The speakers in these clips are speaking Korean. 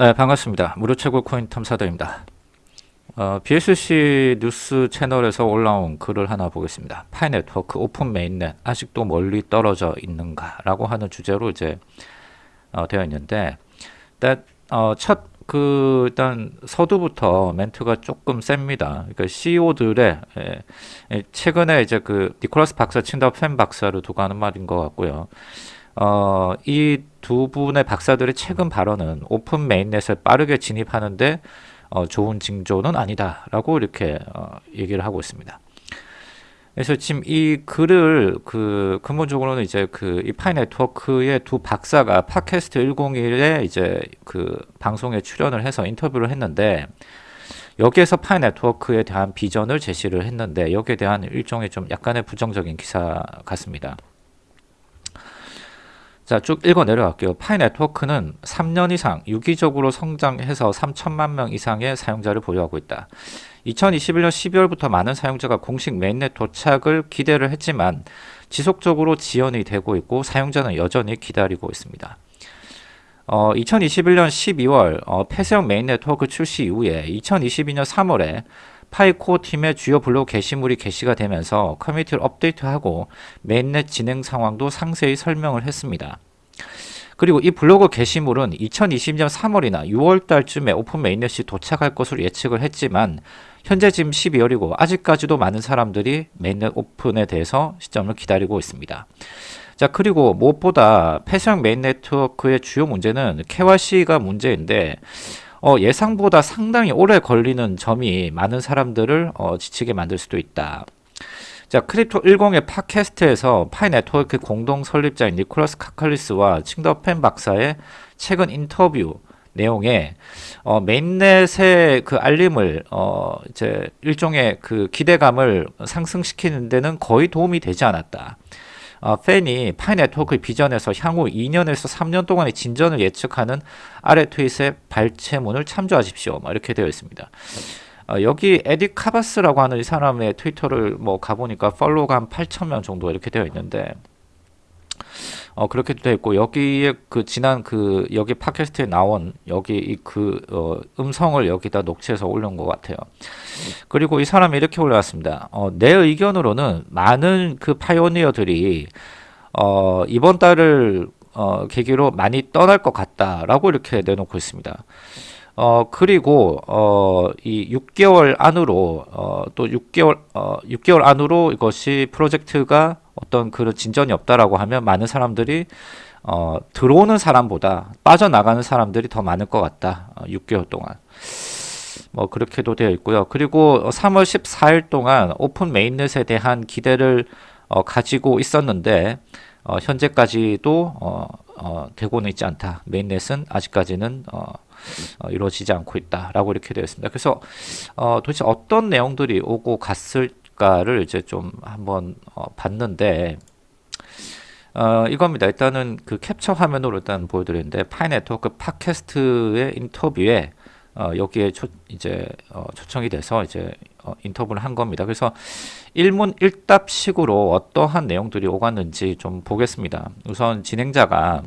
네 반갑습니다. 무료 최고 코인 탐사대입니다. 어, BSC 뉴스 채널에서 올라온 글을 하나 보겠습니다. Pi Network open mainnet 아직도 멀리 떨어져 있는가 라고 하는 주제로 이제 어, 되어 있는데 일단 어, 첫그 일단 서두부터 멘트가 조금 셉니다. 그러니까 CEO들의 예, 예, 최근에 이제 그 니콜라스 박사 친다 팬 박사를 두고 하는 말인 것 같고요. 어, 이 두 분의 박사들의 최근 발언은 open mainnet에 빠르게 진입하는데 어, 좋은 징조는 아니다라고 이렇게 어, 얘기를 하고 있습니다. 그래서 지금 이 글을 그 근본적으로는 이제 그 이 Pi Network의 두 박사가 팟캐스트 101에 이제 그 방송에 출연을 해서 인터뷰를 했는데 여기에서 Pi Network에 대한 비전을 제시를 했는데 여기에 대한 일종의 좀 약간의 부정적인 기사 같습니다. 자, 쭉 읽어 내려갈게요. Pi Network는 3년 이상 유기적으로 성장해서 3천만 명 이상의 사용자를 보유하고 있다. 2021년 12월부터 많은 사용자가 공식 mainnet 도착을 기대를 했지만 지속적으로 지연이 되고 있고 사용자는 여전히 기다리고 있습니다. 어, 2021년 12월 어, 폐쇄형 메인 네트워크 출시 이후에 2022년 3월에 Pi Core Team의 주요 블로그 게시물이 게시가 되면서 커뮤니티를 업데이트하고 mainnet 진행 상황도 상세히 설명을 했습니다. 그리고 이 블로그 게시물은 2020년 3월이나 6월 달쯤에 open mainnet이 도착할 것으로 예측을 했지만 현재 지금 12월이고 아직까지도 많은 사람들이 mainnet 오픈에 대해서 시점을 기다리고 있습니다. 자 그리고 무엇보다 폐쇄형 메인 네트워크의 주요 문제는 KYC가 문제인데 어, 예상보다 상당히 오래 걸리는 점이 많은 사람들을 어, 지치게 만들 수도 있다. 자, Crypto 10의 팟캐스트에서 Pi Network 공동 설립자인 니콜라스 카칼리스와 칭더펜 박사의 최근 인터뷰 내용에 어, mainnet의 그 알림을 어, 이제 일종의 그 기대감을 상승시키는 데는 거의 도움이 되지 않았다. 어, 팬이 Pi Network의 비전에서 향후 2년에서 3년 동안의 진전을 예측하는 아래 트윗의 발췌문을 참조하십시오. 뭐 이렇게 되어 있습니다. 어, 여기 에디 카바스라고 하는 이 사람의 트위터를 뭐 가보니까 팔로우가 한 8천명 정도 이렇게 되어 있는데 어, 그렇게 되어 있고 여기에 그 지난 그 여기 팟캐스트에 나온 여기 그 어, 음성을 여기다 녹취해서 올린 것 같아요. 그리고 이 사람이 이렇게 올려왔습니다. 어, 내 의견으로는 많은 그 파이오니어들이 어, 이번 달을 어, 계기로 많이 떠날 것 같다라고 이렇게 내놓고 있습니다. 어, 그리고, 어, 이 6개월 안으로, 어, 또 6개월, 어, 6개월 안으로 이것이 프로젝트가 어떤 그런 진전이 없다라고 하면 많은 사람들이 어, 들어오는 사람보다 빠져나가는 사람들이 더 많을 것 같다. 어, 6개월 동안. 뭐 그렇게도 되어 있고요. 그리고 3월 14일 동안 오픈 메인넷에 대한 기대를 어, 가지고 있었는데 어, 현재까지도 어, 어, 되고는 있지 않다. mainnet은 아직까지는 어, 어, 이루어지지 않고 있다라고 이렇게 되어 있습니다. 그래서 어, 도대체 어떤 내용들이 오고 갔을 평가를 이제 좀 한번 어, 봤는데 어, 이겁니다. 일단은 그 캡처 화면으로 일단 보여드리는데 파이네트워크 팟캐스트의 인터뷰에 어, 여기에 초, 이제 어, 초청이 돼서 이제 어, 인터뷰를 한 겁니다. 그래서 일문 일답식으로 어떠한 내용들이 오갔는지 좀 보겠습니다. 우선 진행자가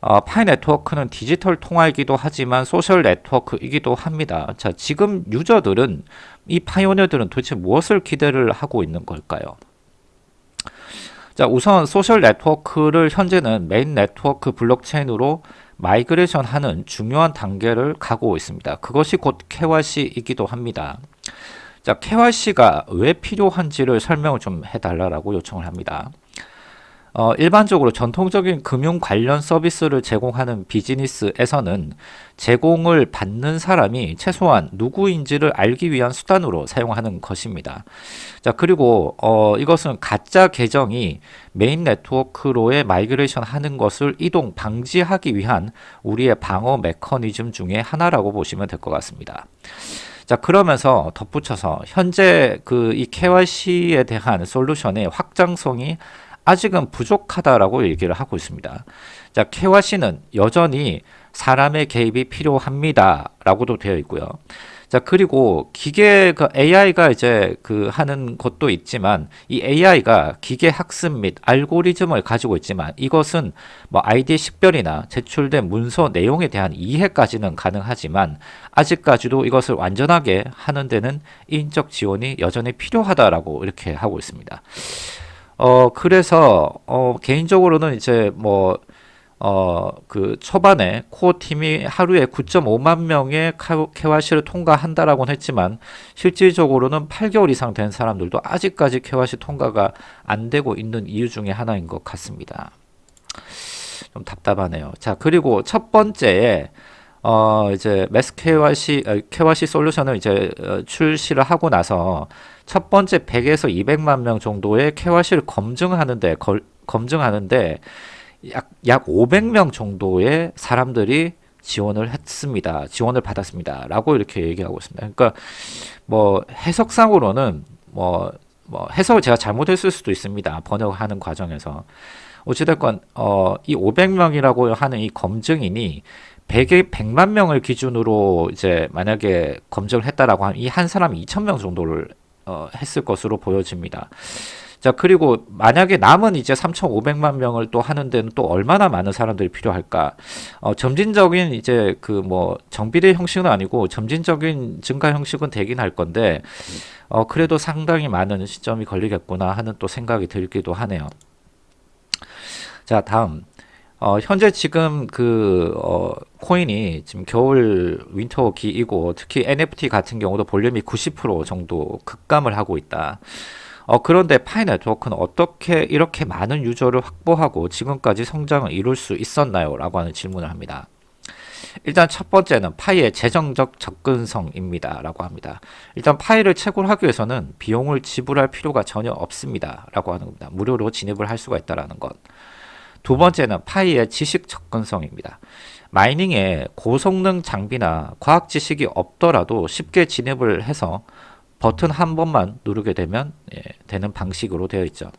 어, 파이 네트워크는 디지털 통화이기도 하지만 소셜 네트워크이기도 합니다. 자, 지금 유저들은 이 pioneer들은 도대체 무엇을 기대를 하고 있는 걸까요? 자, 우선 소셜 네트워크를 현재는 메인 네트워크 블록체인으로 migration 하는 중요한 단계를 가고 있습니다. 그것이 곧 KYC이기도 합니다. 자, KYC가 왜 필요한지를 설명을 좀 해달라고 요청을 합니다. 어, 일반적으로 전통적인 금융 관련 서비스를 제공하는 비즈니스에서는 제공을 받는 사람이 최소한 누구인지를 알기 위한 수단으로 사용하는 것입니다. 자, 그리고 어, 이것은 가짜 계정이 메인 네트워크로의 migration 하는 것을 이동 방지하기 위한 우리의 방어 메커니즘 중에 하나라고 보시면 될 것 같습니다. 자 그러면서 덧붙여서 현재 그 이 KYC에 대한 솔루션의 확장성이 아직은 부족하다라고 얘기를 하고 있습니다. 자, KYC는 여전히 사람의 개입이 필요합니다. 라고도 되어 있고요. 자, 그리고 기계 그 AI가 이제 그 하는 것도 있지만 이 AI가 기계 학습 및 알고리즘을 가지고 있지만 이것은 뭐 아이디 식별이나 제출된 문서 내용에 대한 이해까지는 가능하지만 아직까지도 이것을 완전하게 하는 데는 인적 지원이 여전히 필요하다라고 이렇게 하고 있습니다. 어, 그래서 어, 개인적으로는 이제 뭐 어, 그 초반에 코어 팀이 하루에 9.5만 명의 KYC를 통과한다라고는 했지만 실질적으로는 8개월 이상 된 사람들도 아직까지 KYC 통과가 안 되고 있는 이유 중에 하나인 것 같습니다. 좀 답답하네요. 자, 그리고 첫 번째에 어, 이제 매스 KYC, 어, KYC 솔루션을 이제 어, 출시를 하고 나서 첫 번째 100에서 200만 명 정도의 KYC를 검증하는데, 걸, 검증하는데 약, 약 500명 정도의 사람들이 지원을 했습니다. 지원을 받았습니다. 라고 이렇게 얘기하고 있습니다. 그러니까 뭐 해석상으로는 뭐, 뭐 해석을 제가 잘못했을 수도 있습니다. 번역하는 과정에서. 어찌됐건 어, 이 500명이라고 하는 이 검증인이 100에 100만 명을 기준으로 이제 만약에 검증을 했다라고 하면 이 한 사람이 2,000명 정도를 어, 했을 것으로 보여집니다. 자, 그리고 만약에 남은 이제 3,500만 명을 또 하는 데는 또 얼마나 많은 사람들이 필요할까? 어, 점진적인 이제 그 뭐 정비례 형식은 아니고 점진적인 증가 형식은 되긴 할 건데, 어, 그래도 상당히 많은 시점이 걸리겠구나 하는 또 생각이 들기도 하네요. 자, 다음. 어, 현재 지금 그, 어, 코인이 지금 겨울 윈터기이고 특히 NFT 같은 경우도 볼륨이 90% 정도 급감을 하고 있다. 어, 그런데 파이 네트워크는 어떻게 이렇게 많은 유저를 확보하고 지금까지 성장을 이룰 수 있었나요? 라고 하는 질문을 합니다. 일단 첫 번째는 파이의 재정적 접근성입니다. 라고 합니다. 일단 파이를 채굴 하기 위해서는 비용을 지불할 필요가 전혀 없습니다. 라고 하는 겁니다. 무료로 진입을 할 수가 있다는 것. 두 번째는 파이의 지식 접근성입니다. 마이닝에 고성능 장비나 과학 지식이 없더라도 쉽게 진입을 해서 버튼 한 번만 누르게 되면 예, 되는 방식으로 되어 있죠.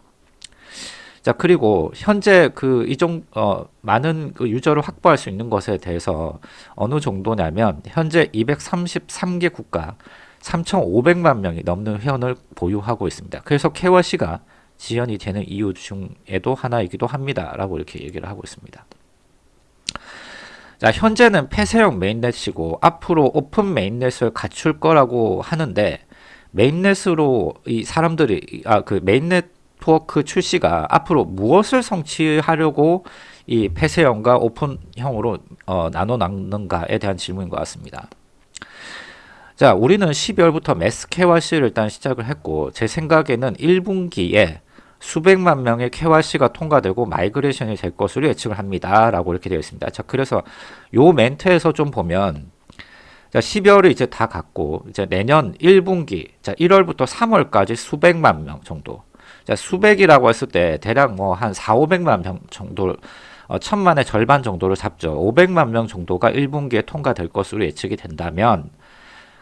자 그리고 현재 그 이종 어, 많은 그 유저를 확보할 수 있는 것에 대해서 어느 정도냐면 현재 233개 국가 3,500만 명이 넘는 회원을 보유하고 있습니다. 그래서 KYC가 지연이 되는 이유 중에도 하나이기도 합니다. 라고 이렇게 얘기를 하고 있습니다. 자, 현재는 폐쇄형 mainnet이고 앞으로 open mainnet을 갖출 거라고 하는데 mainnet으로 이 사람들이 아 그 메인 네트워크 출시가 앞으로 무엇을 성취하려고 이 폐쇄형과 오픈형으로 어, 나눠 놨는가에 대한 질문인 것 같습니다. 자, 우리는 12월부터 mass KYC를 일단 시작을 했고 제 생각에는 1분기에 수백만 명의 KYC가 통과되고 migration이 될 것으로 예측을 합니다. 라고 이렇게 되어 있습니다. 자, 그래서 요 멘트에서 좀 보면 자, 12월을 이제 다 갔고 이제 내년 1분기 자, 1월부터 3월까지 수백만 명 정도. 자, 수백이라고 했을 때 대략 뭐 한 4, 500만 명 정도 어, 천만의 절반 정도를 잡죠. 500만 명 정도가 1분기에 통과될 것으로 예측이 된다면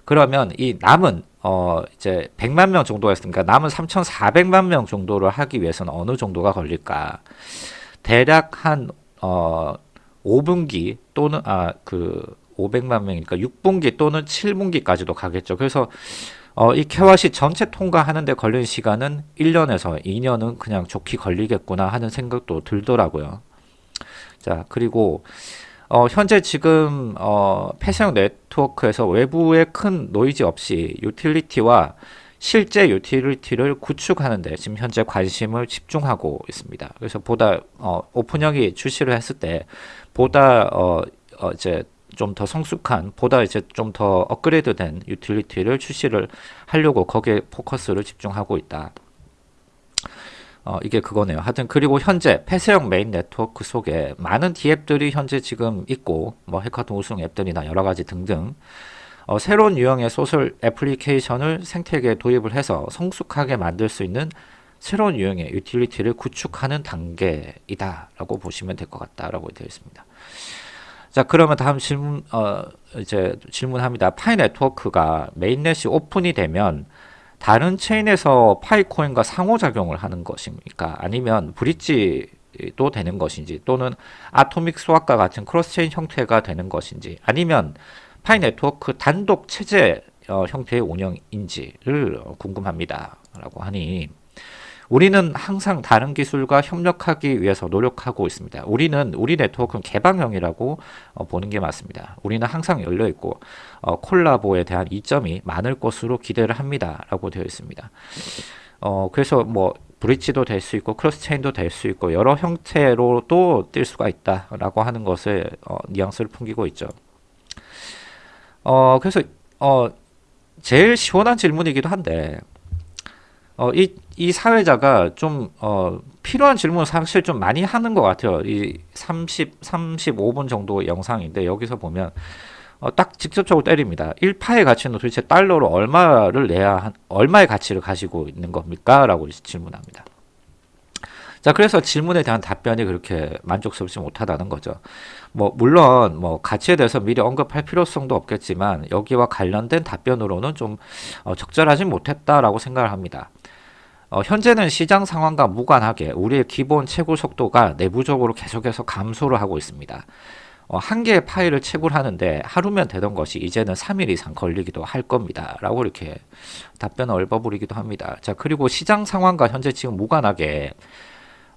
그러면 이 남은 어 이제 100만 명 정도가 있으니까 남은 3,400만 명 정도를 하기 위해서는 어느 정도가 걸릴까? 대략 한 어 5분기 또는 아그 500만 명이니까 6분기 또는 7분기까지도 가겠죠. 그래서 어, 이 KYC 전체 통과하는데 걸린 시간은 1년에서 2년은 그냥 좋게 걸리겠구나 하는 생각도 들더라고요. 자, 그리고 어, 현재 지금 어, 폐쇄형 네트워크에서 외부의 큰 노이즈 없이 유틸리티와 실제 유틸리티를 구축하는데 지금 현재 관심을 집중하고 있습니다. 그래서 보다 어, 오픈형이 출시를 했을 때 보다 어, 어 이제 좀 더 성숙한 보다 이제 좀 더 업그레이드된 유틸리티를 출시를 하려고 거기에 포커스를 집중하고 있다. 어, 이게 그거네요. 하여튼 그리고 현재 폐쇄형 메인 네트워크 속에 많은 DApp들이 현재 지금 있고 뭐 해커톤 우승 앱들이나 여러 가지 등등 어, 새로운 유형의 소셜 애플리케이션을 생태계에 도입을 해서 성숙하게 만들 수 있는 새로운 유형의 유틸리티를 구축하는 단계이다 라고 보시면 될 것 같다라고 되어 있습니다. 자 그러면 다음 질문 어 이제 질문합니다. 파이 네트워크가 mainnet이 오픈이 되면 다른 체인에서 파이코인과 상호작용을 하는 것입니까? 아니면 bridge도 되는 것인지 또는 atomic swap과 같은 cross-chain 형태가 되는 것인지 아니면 파이 네트워크 단독 체제 어, 형태의 운영인지를 궁금합니다. 라고 하니 우리는 항상 다른 기술과 협력하기 위해서 노력하고 있습니다. 우리는 우리 네트워크는 개방형이라고 어, 보는 게 맞습니다. 우리는 항상 열려 있고 어, 콜라보에 대한 이점이 많을 것으로 기대를 합니다 라고 되어 있습니다. 어, 그래서 뭐 bridge도 될 수 있고 cross-chain도 될 수 있고 여러 형태로도 될 수가 있다라고 하는 것을 어, 뉘앙스를 풍기고 있죠. 어, 그래서 어, 제일 시원한 질문이기도 한데 어, 이, 이 사회자가 좀, 어, 필요한 질문을 사실 좀 많이 하는 것 같아요. 이 30, 35분 정도 영상인데, 여기서 보면, 어, 딱 직접적으로 때립니다. 1파의 가치는 도대체 달러로 얼마를 내야, 한, 얼마의 가치를 가지고 있는 겁니까? 라고 질문합니다. 자, 그래서 질문에 대한 답변이 그렇게 만족스럽지 못하다는 거죠. 뭐, 물론, 뭐, 가치에 대해서 미리 언급할 필요성도 없겠지만, 여기와 관련된 답변으로는 좀 어, 적절하지 못했다라고 생각을 합니다. 어, 현재는 시장 상황과 무관하게 우리의 기본 채굴 속도가 내부적으로 계속해서 감소를 하고 있습니다. 어, 한 개의 파일을 채굴하는데 하루면 되던 것이 이제는 3일 이상 걸리기도 할 겁니다. 라고 이렇게 답변을 읊어버리기도 합니다. 자, 그리고 시장 상황과 현재 지금 무관하게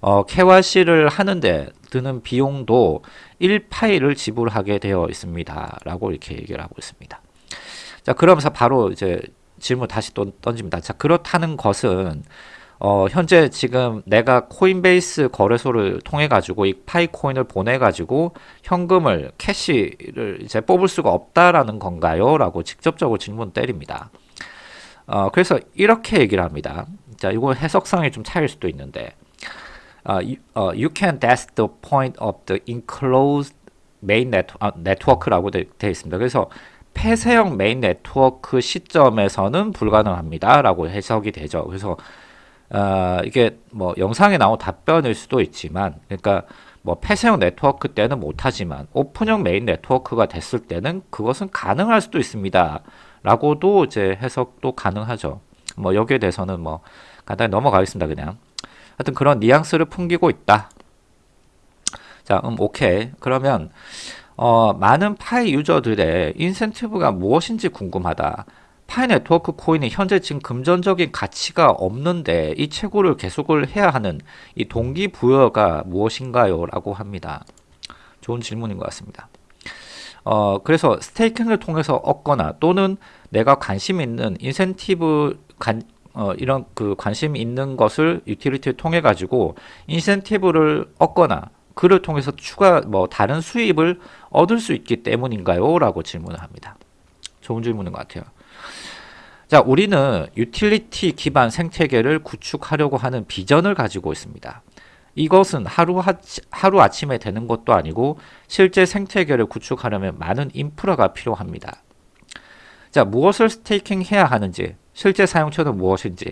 어, KYC를 하는데 드는 비용도 1파일을 지불하게 되어 있습니다. 라고 이렇게 얘기를 하고 있습니다. 자, 그러면서 바로 이제 질문 다시 또 던집니다. 자, 그렇다는 것은 어, 현재 지금 내가 코인베이스 거래소를 통해 가지고 이 파이코인을 보내 가지고 현금을 캐시를 이제 뽑을 수가 없다라는 건가요? 라고 직접적으로 질문 때립니다. 어, 그래서 이렇게 얘기를 합니다. 자, 이거 해석상이 좀 차일 수도 있는데 uh, you, can that's the point of the enclosed main 아, network라고 되어 있습니다. 그래서 폐쇄형 메인 네트워크 시점에서는 불가능합니다. 라고 해석이 되죠. 그래서 어, 이게 뭐 영상에 나온 답변일 수도 있지만 그러니까 뭐 폐쇄형 네트워크 때는 못하지만 오픈형 메인 네트워크가 됐을 때는 그것은 가능할 수도 있습니다. 라고도 이제 해석도 가능하죠. 뭐 여기에 대해서는 뭐 간단히 넘어가겠습니다. 그냥 하여튼 그런 뉘앙스를 풍기고 있다. 자, 음, 오케이. 그러면 어, 많은 파이 유저들의 인센티브가 무엇인지 궁금하다. 파이 네트워크 코인이 현재 지금 금전적인 가치가 없는데 이 채굴을 계속을 해야 하는 이 동기부여가 무엇인가요? 라고 합니다. 좋은 질문인 것 같습니다. 어, 그래서 staking을 통해서 얻거나 또는 내가 관심 있는 인센티브 관, 어, 이런 그 관심 있는 것을 유틸리티를 통해 가지고 인센티브를 얻거나 그를 통해서 추가 뭐 다른 수입을 얻을 수 있기 때문인가요? 라고 질문을 합니다. 좋은 질문인 것 같아요. 자, 우리는 유틸리티 기반 생태계를 구축하려고 하는 비전을 가지고 있습니다. 이것은 하루, 아침에 되는 것도 아니고 실제 생태계를 구축하려면 많은 인프라가 필요합니다. 자, 무엇을 staking 해야 하는지, 실제 사용처는 무엇인지,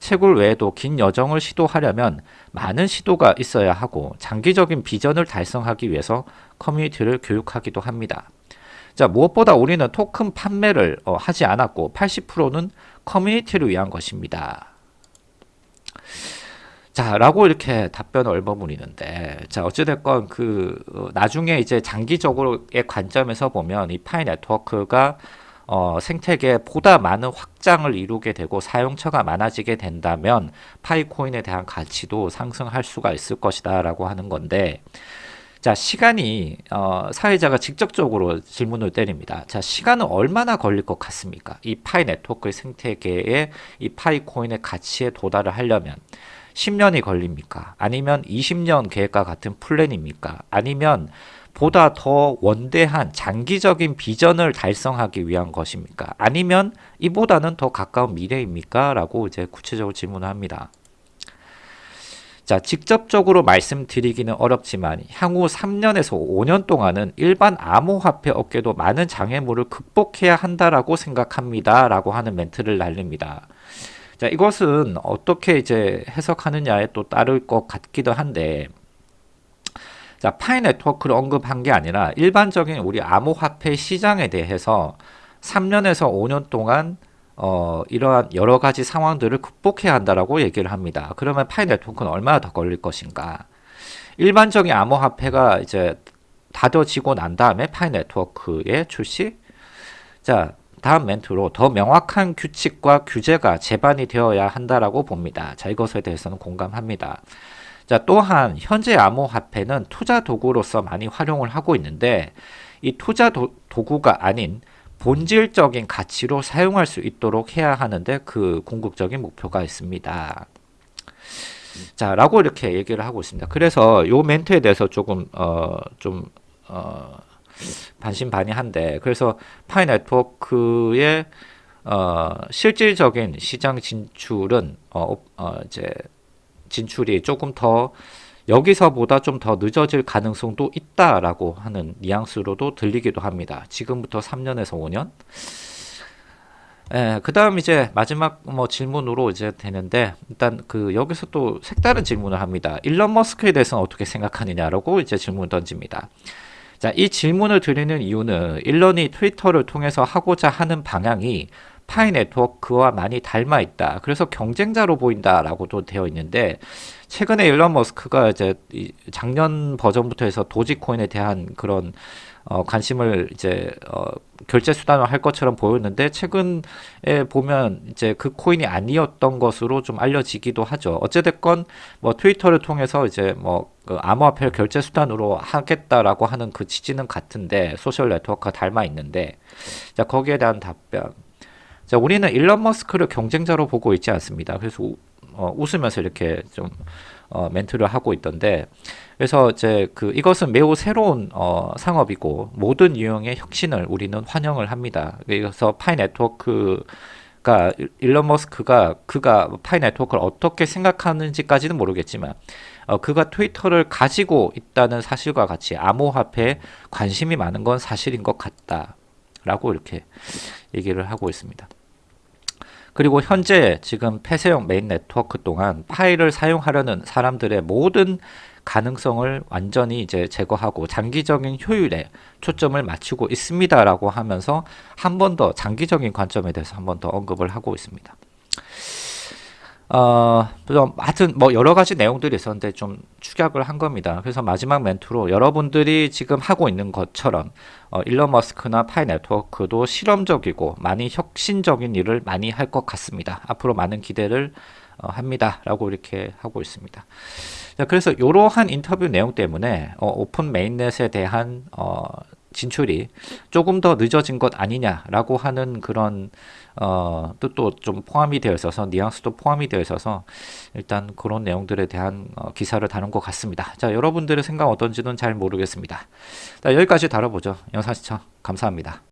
채굴 외에도 긴 여정을 시도하려면 많은 시도가 있어야 하고 장기적인 비전을 달성하기 위해서 커뮤니티를 교육하기도 합니다. 자 무엇보다 우리는 토큰 판매를 어, 하지 않았고 80%는 커뮤니티를 위한 것입니다. 자 라고 이렇게 답변을 얼버무리는데 자 어찌됐건 그 어, 나중에 이제 장기적으로의 관점에서 보면 이 파이 네트워크가 어, 생태계에 보다 많은 확장을 이루게 되고 사용처가 많아지게 된다면 파이코인에 대한 가치도 상승할 수가 있을 것이다 라고 하는 건데 자 시간이 어, 사회자가 직접적으로 질문을 때립니다. 자 시간은 얼마나 걸릴 것 같습니까? 이 파이 네트워크의 생태계에 이 파이코인의 가치에 도달을 하려면 10년이 걸립니까? 아니면 20년 계획과 같은 플랜입니까? 아니면 보다 더 원대한 장기적인 비전을 달성하기 위한 것입니까? 아니면 이보다는 더 가까운 미래입니까? 라고 이제 구체적으로 질문을 합니다. 자, 직접적으로 말씀드리기는 어렵지만 향후 3년에서 5년 동안은 일반 암호화폐 업계도 많은 장애물을 극복해야 한다라고 생각합니다. 라고 하는 멘트를 날립니다. 자, 이것은 어떻게 이제 해석하느냐에 또 따를 것 같기도 한데 자, 파이 네트워크를 언급한 게 아니라 일반적인 우리 암호화폐 시장에 대해서 3년에서 5년 동안 어, 이러한 여러 가지 상황들을 극복해야 한다라고 얘기를 합니다. 그러면 파이 네트워크는 얼마나 더 걸릴 것인가? 일반적인 암호화폐가 이제 다져지고 난 다음에 파이 네트워크의 출시? 자, 다음 멘트로 더 명확한 규칙과 규제가 제반이 되어야 한다라고 봅니다. 자, 이것에 대해서는 공감합니다. 자, 또한 현재 암호화폐는 투자 도구로서 많이 활용을 하고 있는데 이 투자 도, 도구가 아닌 본질적인 가치로 사용할 수 있도록 해야 하는데 그 궁극적인 목표가 있습니다. 자, 라고 이렇게 얘기를 하고 있습니다. 그래서 요 멘트에 대해서 조금, 어, 좀, 어, 반신반의한데, 그래서 파이 네트워크의, 어, 실질적인 시장 진출은, 어, 어, 이제, 진출이 조금 더, 여기서보다 좀 더 늦어질 가능성도 있다라고 하는 뉘앙스로도 들리기도 합니다. 지금부터 3년에서 5년? 예, 그 다음 이제 마지막 뭐 질문으로 이제 되는데, 일단 그 여기서 또 색다른 질문을 합니다. 일론 머스크에 대해서는 어떻게 생각하느냐라고 이제 질문 던집니다. 자, 이 질문을 드리는 이유는 일론이 트위터를 통해서 하고자 하는 방향이 파이 네트워크와 많이 닮아 있다. 그래서 경쟁자로 보인다라고도 되어 있는데, 최근에 일론 머스크가 이제 작년 버전부터 해서 도지코인에 대한 그런 어, 관심을 이제 어, 결제 수단으로 할 것처럼 보였는데 최근에 보면 이제 그 코인이 아니었던 것으로 좀 알려지기도 하죠. 어찌됐건 뭐 트위터를 통해서 이제 뭐 그 암호화폐를 결제 수단으로 하겠다라고 하는 그 취지는 같은데 social network가 닮아 있는데 자 거기에 대한 답변. 자 우리는 일론 머스크를 경쟁자로 보고 있지 않습니다. 그래서 우, 어, 웃으면서 이렇게 좀 어, 멘트를 하고 있던데 그래서 이제 그 이것은 매우 새로운 어, 상업이고 모든 유형의 혁신을 우리는 환영을 합니다. 그래서 파이 네트워크가 일론 머스크가 그가 파이 네트워크를 어떻게 생각하는지까지는 모르겠지만 어, 그가 트위터를 가지고 있다는 사실과 같이 암호화폐에 관심이 많은 건 사실인 것 같다 라고 이렇게 얘기를 하고 있습니다. 그리고 현재 지금 폐쇄형 메인 네트워크 동안 파이를 사용하려는 사람들의 모든 가능성을 완전히 이제 제거하고 장기적인 효율에 초점을 맞추고 있습니다라고 하면서 한 번 더 장기적인 관점에 대해서 한 번 더 언급을 하고 있습니다. 어, 좀 하여튼 뭐 여러 가지 내용들이 있었는데 좀 축약을 한 겁니다. 그래서 마지막 멘트로 여러분들이 지금 하고 있는 것처럼 어, 일론 머스크나 파이 네트워크도 실험적이고 많이 혁신적인 일을 많이 할 것 같습니다. 앞으로 많은 기대를 어, 합니다. 라고 이렇게 하고 있습니다. 자, 그래서 이러한 인터뷰 내용 때문에 어, open mainnet에 대한 어, 진출이 조금 더 늦어진 것 아니냐라고 하는 그런 어, 뜻도 좀 포함이 되어 있어서 뉘앙스도 포함이 되어 있어서 일단 그런 내용들에 대한 어, 기사를 다룬 것 같습니다. 자 여러분들의 생각 어떤지는 잘 모르겠습니다. 자, 여기까지 다뤄보죠. 영상 시청 감사합니다.